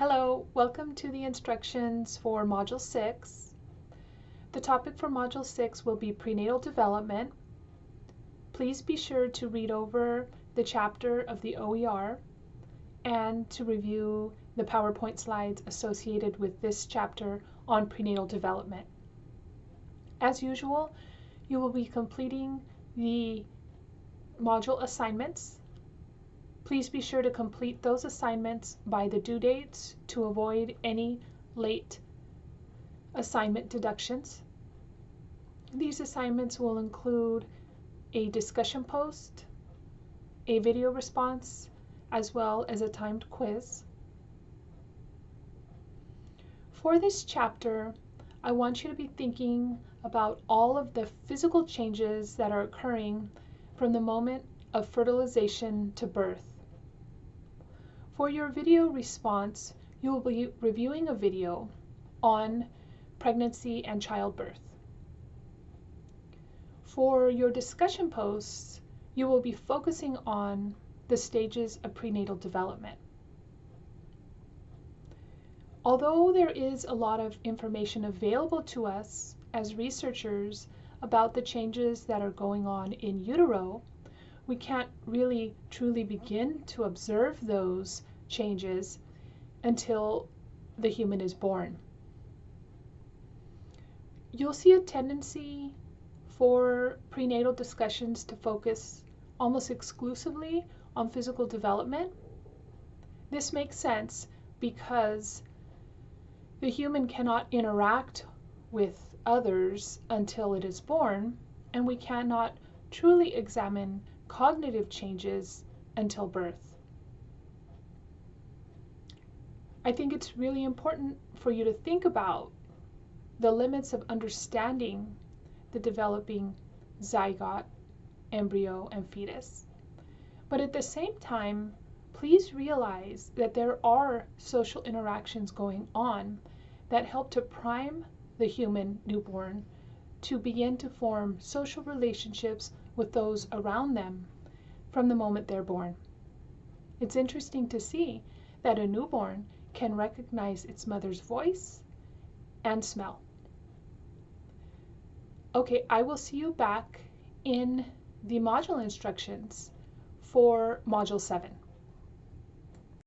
Hello, welcome to the instructions for Module 6. The topic for Module 6 will be prenatal development. Please be sure to read over the chapter of the OER and to review the PowerPoint slides associated with this chapter on prenatal development. As usual, you will be completing the module assignments Please be sure to complete those assignments by the due dates to avoid any late assignment deductions. These assignments will include a discussion post, a video response, as well as a timed quiz. For this chapter, I want you to be thinking about all of the physical changes that are occurring from the moment of fertilization to birth. For your video response, you will be reviewing a video on pregnancy and childbirth. For your discussion posts, you will be focusing on the stages of prenatal development. Although there is a lot of information available to us as researchers about the changes that are going on in utero, we can't really truly begin to observe those changes until the human is born. You'll see a tendency for prenatal discussions to focus almost exclusively on physical development. This makes sense because the human cannot interact with others until it is born, and we cannot truly examine cognitive changes until birth. I think it's really important for you to think about the limits of understanding the developing zygote, embryo, and fetus. But at the same time, please realize that there are social interactions going on that help to prime the human newborn to begin to form social relationships with those around them from the moment they're born. It's interesting to see that a newborn can recognize its mother's voice and smell. Okay, I will see you back in the module instructions for Module 7.